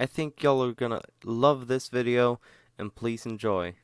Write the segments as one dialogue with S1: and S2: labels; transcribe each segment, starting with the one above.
S1: I think y'all are gonna love this video and please enjoy.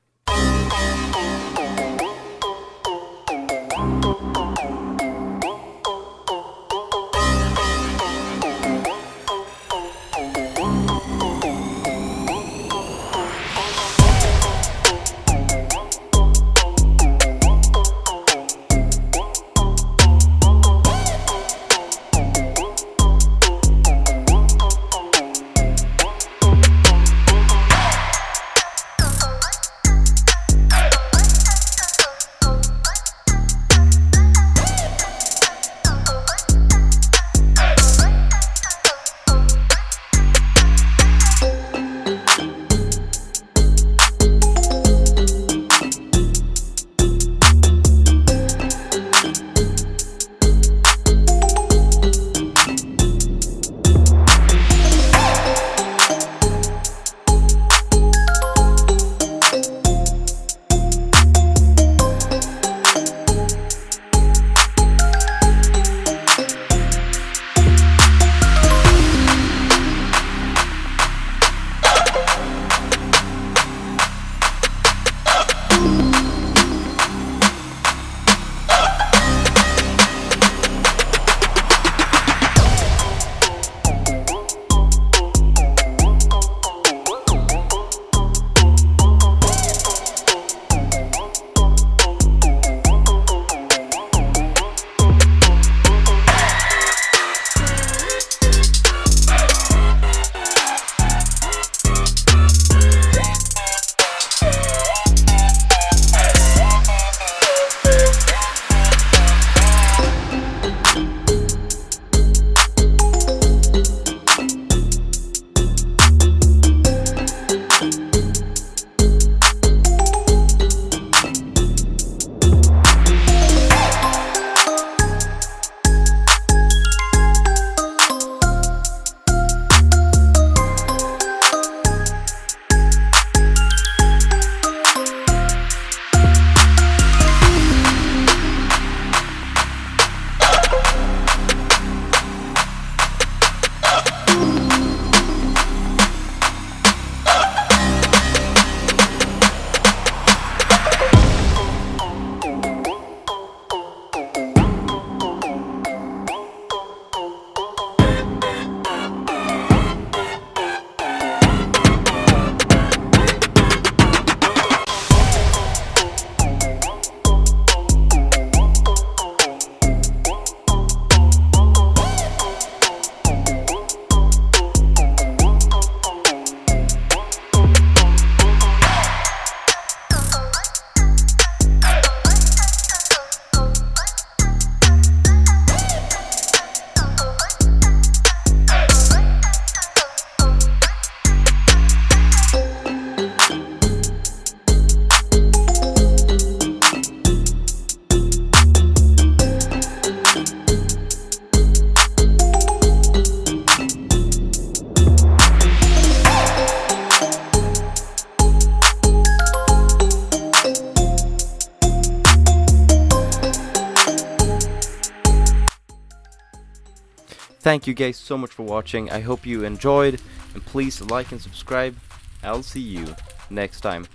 S1: Thank you guys so much for watching. I hope you enjoyed and please like and subscribe. I'll see you next time.